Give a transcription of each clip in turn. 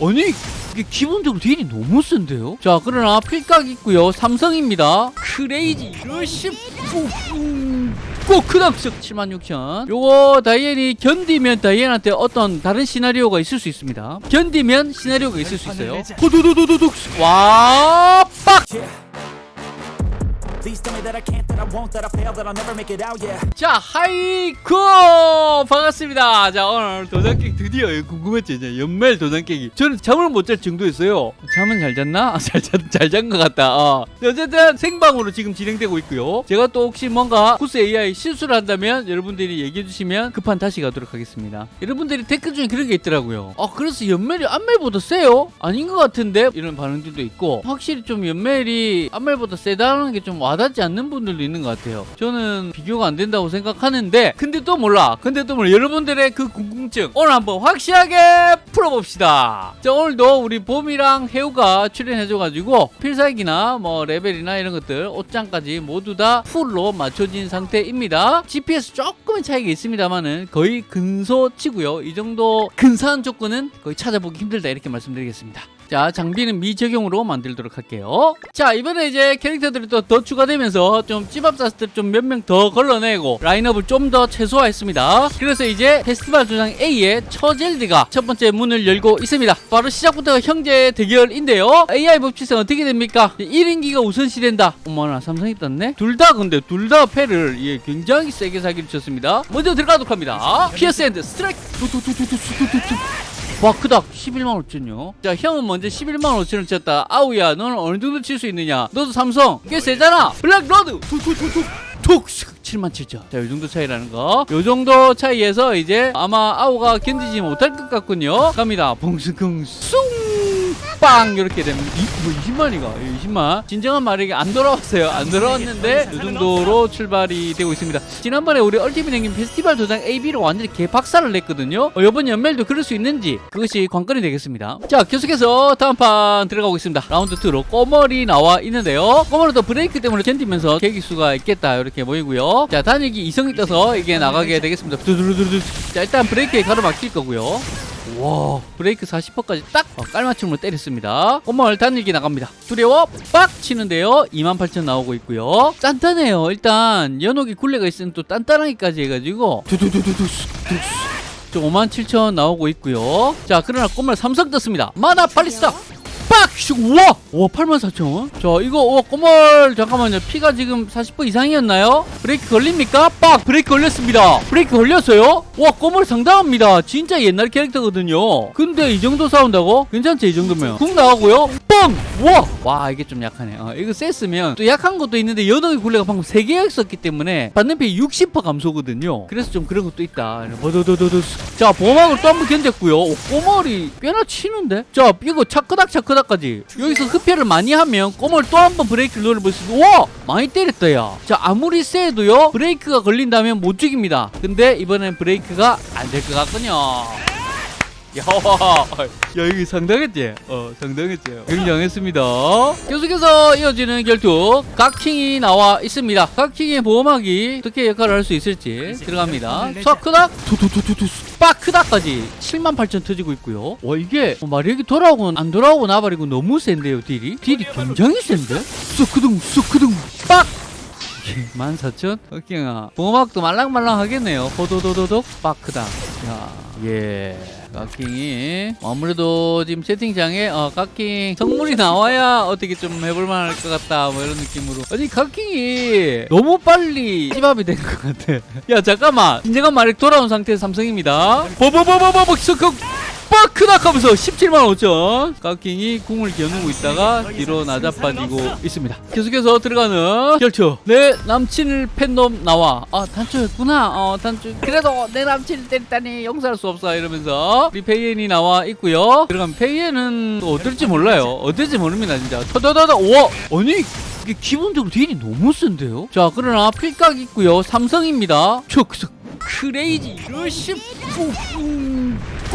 아니 이게 기본적으로 딜이 너무 센데요? 자 그러나 필각 있고요. 삼성입니다. 크레이지 러시 꼬크닥석 76,000 요거 다이앤이 견디면 다이앤한테 어떤 다른 시나리오가 있을 수 있습니다. 견디면 시나리오가 있을 수 있어요. 호두두두두둑. 와 빡! 자 하이쿠! 반갑습니다. 자 오늘 도장 깨기 드디어 궁금했죠? 이제 연말 도장 깨기. 저는 잠을 못 잘 정도였어요. 잠은 잘 잤나? 잘잔 것 같다. 어. 어쨌든 생방으로 지금 진행되고 있고요. 제가 또 혹시 뭔가 구스 AI 실수를 한다면 여러분들이 얘기해 주시면 급한 다시 가도록 하겠습니다. 여러분들이 댓글 중에 그런 게 있더라고요. 아 그래서 연멜이 안멜보다 세요? 아닌 것 같은데? 이런 반응들도 있고 확실히 좀 연멜이 안멜보다 세다는 게좀 와 닿지 않는 분들도 있는 것 같아요. 저는 비교가 안 된다고 생각하는데 근데 또 몰라. 근데 또 몰라. 여러분들의 그 궁금증 오늘 한번 확실하게 풀어봅시다. 자 오늘도 우리 봄이랑 해우가 출연해줘가지고 필살기나 뭐 레벨이나 이런 것들 옷장까지 모두 다 full로 맞춰진 상태입니다. GPS 조금의 차이가 있습니다만은 거의 근소치고요. 이 정도 근사한 조건은 거의 찾아보기 힘들다 이렇게 말씀드리겠습니다 자 장비는 미적용으로 만들도록 할게요. 자 이번에 이제 캐릭터들이 또 더 추가되면서 좀 찝합사스들 좀 몇 명 더 걸러내고 라인업을 좀 더 최소화했습니다. 그래서 이제 페스티벌 도장 A의 처젤드가 첫 번째 문을 열고 있습니다. 바로 시작부터 형제 대결인데요. AI 법칙상 어떻게 됩니까? 단일기가 우선시 된다. 어머나 삼성이 떴네. 둘 다 근데 둘 다 패를 예, 굉장히 세게 사기를 쳤습니다. 먼저 들어가도록 합니다. Pierce and Strike. 와 크다. 11만 5천요? 자 형은 먼저 11만 5천을 쳤다. 아우야 너는 어느 정도 칠 수 있느냐? 너도 삼성. 꽤 세잖아. Black Road! 툭툭툭툭. 툭! 7만 7천. 자이 정도 차이라는 거요 정도 차이에서 이제 아마 아우가 견디지 못할 것 같군요. 갑니다. 붕승쿵 숭 빵 이렇게 되면 이, 뭐 20만이가 20만 진정한 말에게 안 돌아왔어요. 안 돌아왔는데 이 정도로 출발이 되고 있습니다. 지난번에 우리 ultimate 행님 페스티벌 도장 AB로 완전히 개박살을 냈거든요. 어, 이번 연말도 그럴 수 있는지 그것이 관건이 되겠습니다. 자 계속해서 다음 판 들어가고 있습니다. 라운드 2로 꼬머리 나와 있는데요. 꼬머리도 브레이크 때문에 견디면서 개길 수가 있겠다 이렇게 보이고요. 자 단일기 이성이 떠서 이게 나가게 되겠습니다. 두두두두두. 자 일단 브레이크에 가로막힐 거고요 와 브레이크 40%까지 딱 어, 깔맞춤으로 때렸습니다. 꼬멀 단일기 나갑니다. 두려워 빡 치는데요. 28,000 나오고 있고요. 단단해요. 일단 연옥이 굴레가 있으면 또 단단하기까지 해가지고 두두두두두 저57,000 나오고 있고요. 자 그러나 꼬멀 삼성 떴습니다. Mana Ballista 빡! 슉! 우와! 와 84,000원? 자 이거 와 꼬멀 잠깐만요 피가 지금 40% 이상이었나요? 브레이크 걸립니까? 빡! 브레이크 걸렸습니다 브레이크 걸렸어요? 와 꼬멀 상당합니다 진짜 옛날 캐릭터거든요 근데 이 정도 싸운다고? 괜찮지 이 정도면 궁 나가고요 뻥! 우와! 와 이게 좀 약하네 어, 이거 셌으면 또 약한 것도 있는데 연옥의 굴레가 방금 3개가 있었기 때문에 받는 피 60% 감소거든요 그래서 좀 그런 것도 있다 버더더더더 자 보호막을 또 한 번 견뎠고요 오, 꼬멀이 꽤나 치는데? 자 이거 차크닥 차크닥까지 여기서 흡혈을 많이 하면 꼬멀 또한 번 브레이크를 노려볼 수 있어 와! 많이 때렸다 야자 아무리 세도요 브레이크가 걸린다면 못 죽입니다 근데 이번엔 브레이크가 안 될 것 같군요 야, 야 이게 상당했지? 어 상당했지. 굉장했습니다. 계속해서 이어지는 결투. 각킹이 나와 있습니다. 각킹의 보호막이 어떻게 역할을 할 수 있을지 들어갑니다. 쏴크닥 투투투투투 빠크닥까지 78,000 터지고 있고요. 와 이게 뭐 마력이 돌아오고 안 돌아오고 나발이고 너무 센데요 딜이? 딜이 굉장히 센데? 쑥크둥 쑥크둥 빡! 14,000? 흑킹아 보호막도 말랑말랑 하겠네요. 호도도도독 빠크닥. 야 예. 깎킹이 아무래도 지금 채팅창에 어 깎킹 성물이 나와야 어떻게 좀 해볼만 할 것 같다 뭐 이런 느낌으로. 아니 깎킹이 너무 빨리 찌밥이 된 것 같아. 야 잠깐만. 진정한 말이 돌아온 상태의 삼성입니다. 버버버버버버 스 크 크닥 하면서 17만 5천 깎킹이 궁을 겨누고 있다가 뒤로 나자빠지고 있습니다. 계속해서 들어가는 결투. 내 남친을 팬놈 나와. 아 단초였구나. 어 단초. 그래도 내 남친을 때렸다니 용서할 수 없어. 이러면서 우리 페이엔이 나와 있고요. 들어가면 페이엔은 또 어떨지 몰라요. 어떨지 모릅니다 진짜. 터더더더. 우와 아니 이게 기본적으로 딜이 너무 센데요? 자 그러나 필각 있고요. 삼성입니다. 촉석 Crazy. Rush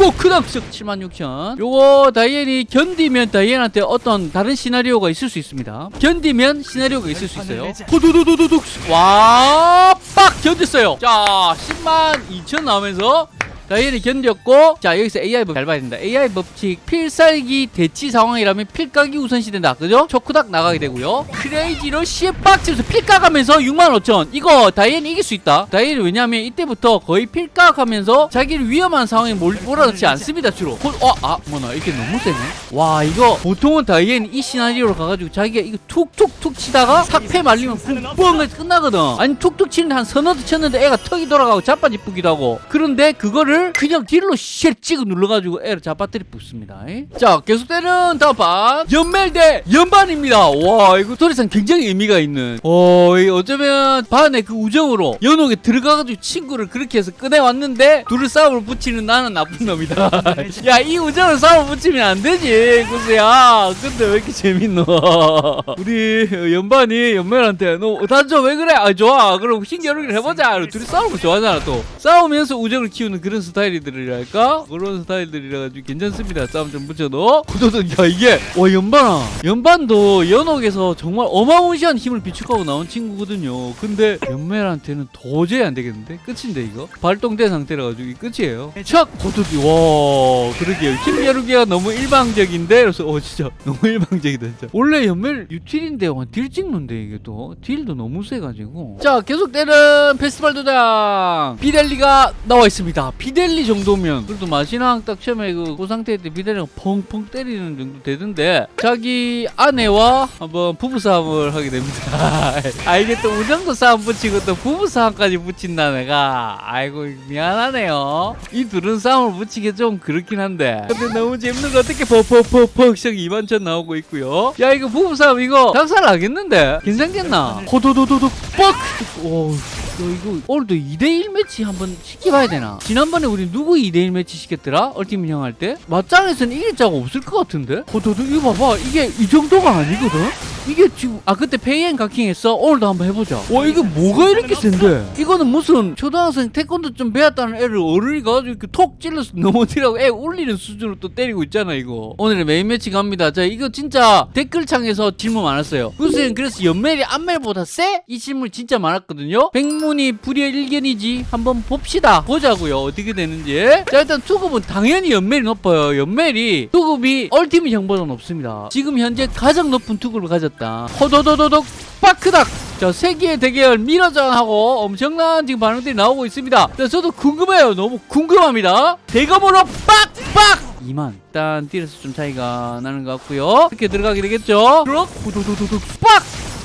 꼬크닥석 76,000 요거 다이앤이 견디면 다이앤한테 어떤 다른 시나리오가 있을 수 있습니다. 견디면 시나리오가 있을 수 있어요. 호두두두두둑 와빡! 견뎠어요. 자 10만 2천 나오면서 다이앤이 견뎠고 자 여기서 AI 법잘 봐야 된다. AI 법칙 필살기 대치 상황이라면 필각이 우선시된다. 그죠? 초크닥 나가게 되고요. Crazy로 시에빡치면서 필각하면서 65,000 이거 다이앤이 이길 수 있다. 다이앤이 왜냐면 이때부터 거의 필각하면서 자기를 위험한 상황에 몰, 몰아넣지 않습니다 주로. 호- 어? 아 뭐나 이게 너무 세네. 와 이거 보통은 다이앤 이 시나리오로 가가지고 자기가 이거 툭툭툭 치다가 사패 말리면 해서 끝나거든. 아니 툭툭 치는데 한 서너 대 쳤는데 애가 턱이 돌아가고 자빠지쁘기도 하고. 그런데 그거를 그냥 딜로 쉘 찍어 눌러가지고 애를 자빠뜨리 붙습니다 자 계속되는 다음 판. 연멜 대 연반입니다. 와 이거 도리상 굉장히 의미가 있는. 어이 어쩌면 반의 그 우정으로 연옥에 들어가가지고 친구를 그렇게 해서 꺼내왔는데 둘을 싸움을 붙이는 나는 나쁜 놈이다. 야 이 우정을 싸움을 붙이면 안 되지 구스야 근데 왜 이렇게 재밌노? 우리 연반이 연멜한테 너 단조 왜 그래? 아 좋아. 그럼 신겨루기를 해보자. 이러고 둘이 싸우는 거 좋아하잖아 또. 싸우면서 우정을 키우는 그런 스타일들이랄까? 그런 스타일들이라 가지고 괜찮습니다. 싸움 좀 붙여도. 구도도 야 이게 와 연반아. 연반도 연옥에서 정말 어마무시한 힘을 비축하고 나온 친구거든요. 근데 연멜한테는 도저히 안 되겠는데? 끝인데 이거? 발동된 상태라 가지고 이 끝이에요. 촥! 고도기. 와 그러게요. 힘 겨루기가 너무 일방적인데? 그래서 어 진짜 너무 일방적이다 진짜. 원래 연멜 유틸인데 와, 딜 찍는데 이게 또. 딜도 너무 세가지고. 자 계속되는 페스티벌 도장. 비델리가 나와 있습니다. 비델 리 정도면 그래도 마신왕 딱 처음에 그, 그 상태 때 비델리가 펑펑 때리는 정도 되던데 자기 아내와 한번 부부싸움을 하게 됩니다. 아 이게 또 우정도 싸움 붙이고 또 부부싸움까지 붙인다 내가. 아이고 미안하네요. 이 둘은 싸움을 붙이기 좀 그렇긴 한데. 근데 너무 재밌는 거 어떻게 퍽퍽퍽퍽 씩 2만천 나오고 있고요. 야 이거 부부싸움 이거 작살 나겠는데? 괜찮겠나? 호도도도도 뻑! 오, 야, 이거 오늘도 2대1 매치 한번 시켜봐야 되나? 지난번에 우리 누구 2대1 매치 시켰더라? ultimate 형할 때? 맞짱에서는 이길 자가 없을 것 같은데? 호도도 이거 봐봐 이게 이 정도가 아니거든? 이게 지금 아 그때 페이엔 가킹 했어? 오늘도 한번 해보자 와 이게 뭐가 이렇게 센데? 이거는 무슨 초등학생 태권도 좀 배웠다는 애를 어른이 가지고 이렇게 톡 찔러서 넘어뜨리라고 애 울리는 수준으로 또 때리고 있잖아 이거 오늘의 메인 매치 갑니다 자 이거 진짜 댓글창에서 질문 많았어요 무슨 그래서 연멜이 안멜보다 세? 이 질문 진짜 많았거든요 백문이 불여일견이지 한번 봅시다. 보자고요. 어떻게 되는지. 자 일단 투급은 당연히 연멜이 높아요. 연멜이 투급이 얼티밋 형보다 높습니다. 지금 현재 가장 높은 투급을 가졌다. 호도도도독 빠크닥. 자 세계의 대결 미러전하고 엄청난 지금 반응들이 나오고 있습니다. 자 저도 궁금해요. 너무 궁금합니다. 대검으로 빡빡! 2만. 일단 딜에서 좀 차이가 나는 것 같고요. 이렇게 들어가게 되겠죠? 그럼 후두두두두 빡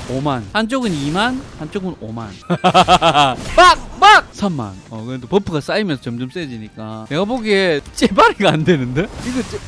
5만. 한쪽은 2만 한쪽은 5만. 빡빡 3만. 어 근데 buff가 쌓이면서 점점 세지니까. 내가 보기에 째발이가 안 되는데? 이거 째...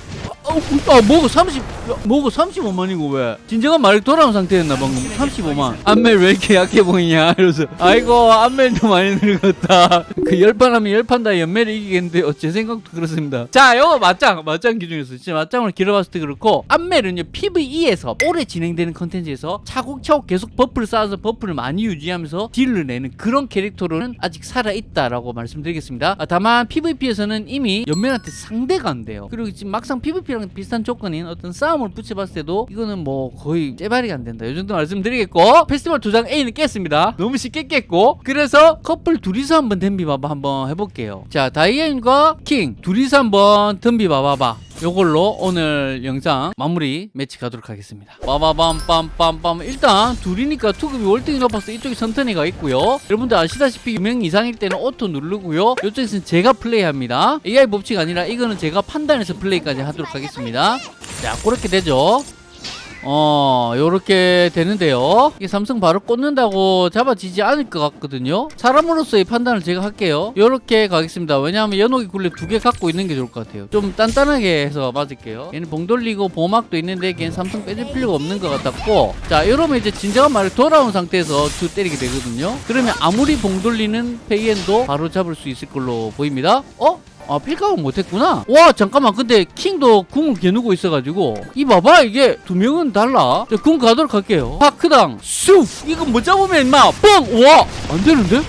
아, 아, 뭐고 30, 뭐고 35만이고 왜? 진정한 말이 돌아온 상태였나 방금 35만. 안멜 왜 이렇게 약해 보이냐 이러면서 아이고 안멜도 많이 늙었다. 그 열판 하면 열판 다 연멜이 이기겠는데 어, 제 생각도 그렇습니다. 자, 요거 맞짱, 맞짱 기준에서 진짜 맞짱을 길어봤을 때 그렇고 안멜은요 PVE에서 오래 진행되는 컨텐츠에서 차곡차곡 계속 buff를 쌓아서 buff를 많이 유지하면서 딜을 내는 그런 캐릭터로는 아직 살아 있다라고 말씀드리겠습니다. 아, 다만 PVP에서는 이미 연멜한테 상대가 안 돼요. 그리고 지금 막상 PVP 랑 비슷한 조건인 어떤 싸움을 붙여봤을 때도 이거는 뭐 거의 째발이가 안 된다. 이 정도 말씀드리겠고 페스티벌 도장 A는 깼습니다. 너무 쉽게 깼고 그래서 커플 둘이서 한번 덤비봐봐 한번 해볼게요. 자 다이앤과 킹 둘이서 한번 덤비봐봐봐. 요걸로 오늘 영상 마무리 매치 가도록 하겠습니다. 빠바밤빰빰빰 일단 둘이니까 투급이 월등히 높아서 이쪽에 선턴이가 있고요. 여러분들 아시다시피 유명 이상일 때는 auto 누르고요. 이쪽에서는 제가 플레이합니다. AI 법칙 아니라 이거는 제가 판단해서 플레이까지 하도록 하겠습니다. 자 그렇게 되죠. 어 요렇게 되는데요. 이게 삼성 바로 꽂는다고 잡아지지 않을 것 같거든요. 사람으로서의 판단을 제가 할게요. 요렇게 가겠습니다. 왜냐하면 연옥이 굴레 두 개 갖고 있는 게 좋을 것 같아요. 좀 단단하게 해서 맞을게요. 얘는 봉 돌리고 보호막도 있는데 걔는 삼성 빼줄 필요가 없는 것 같았고 자 이러면 이제 진정한 말을 돌아온 상태에서 주 때리게 되거든요. 그러면 아무리 봉 돌리는 페이엔도 바로 잡을 수 있을 걸로 보입니다. 어? 아 필각은 못했구나? 와 잠깐만. 근데 킹도 궁을 겨누고 있어가지고. 이 봐봐 이게 두 명은 달라. 자, 궁 가도록 할게요. 파크당 쑥 이거 못 잡으면 임마 뻥와! 안되는데?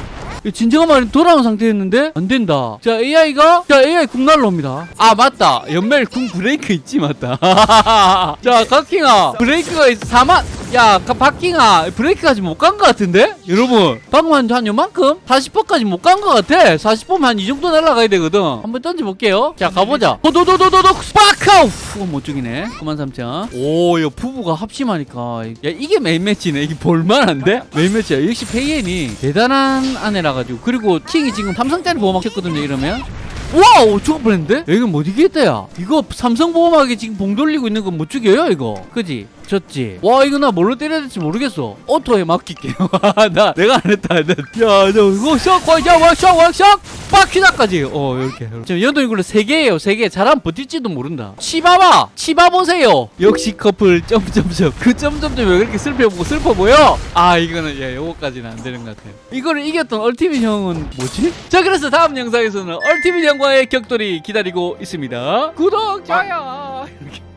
진정한 말이 돌아온 상태였는데? 안 된다. 자 AI가 자 AI 궁 날라옵니다. 아 맞다. 연멜 궁 브레이크 있지 맞다. 자 각킹아. 브레이크가 있어. 4만 야 가- 박킹아 브레이크까지 못 간 것 같은데? 여러분 방금 한, 한 요만큼? 40%까지 못 간 것 같아. 40%면 한 이 정도 날아가야 되거든. 한번 던져볼게요. 자 가보자. 도도도도도도 스파카우 못 죽이네. 93,000 오 야 부부가 합심하니까. 야 이게 메인 매치네. 이게 볼만한데? 메인 매치야. 역시 페이엔이 대단한 아내라 가지고. 그리고 킹이 지금 삼성짜리 보호막 쳤거든요 이러면. 와우 죽을 뻔했는데? 야, 이건 못 이기겠다 야. 이거 삼성 보호막에 지금 봉 돌리고 있는 건 못 죽여요 이거. 그지? 졌지? 와 이거 나 뭘로 때려야 될지 모르겠어. 오토에 맡길게요 나 내가 안 했다. 야저 이거 샥 와샥 와샥 빡키다까지. 어 이렇게 지금 연동 이걸로 3개예요. 3개. 잘하면 버틸지도 모른다. 치봐봐 치봐보세요. 역시 커플. 점점점. 그 점점점 왜 그렇게 슬퍼, 슬퍼 보여? 아 이거는 야 요거까지는 안 되는 것 같아요. 이거를 이겼던 얼티밋 형은 뭐지? 자 그래서 다음 영상에서는 얼티밋 형과의 격돌이 기다리고 있습니다. 구독 좋아요. 이렇게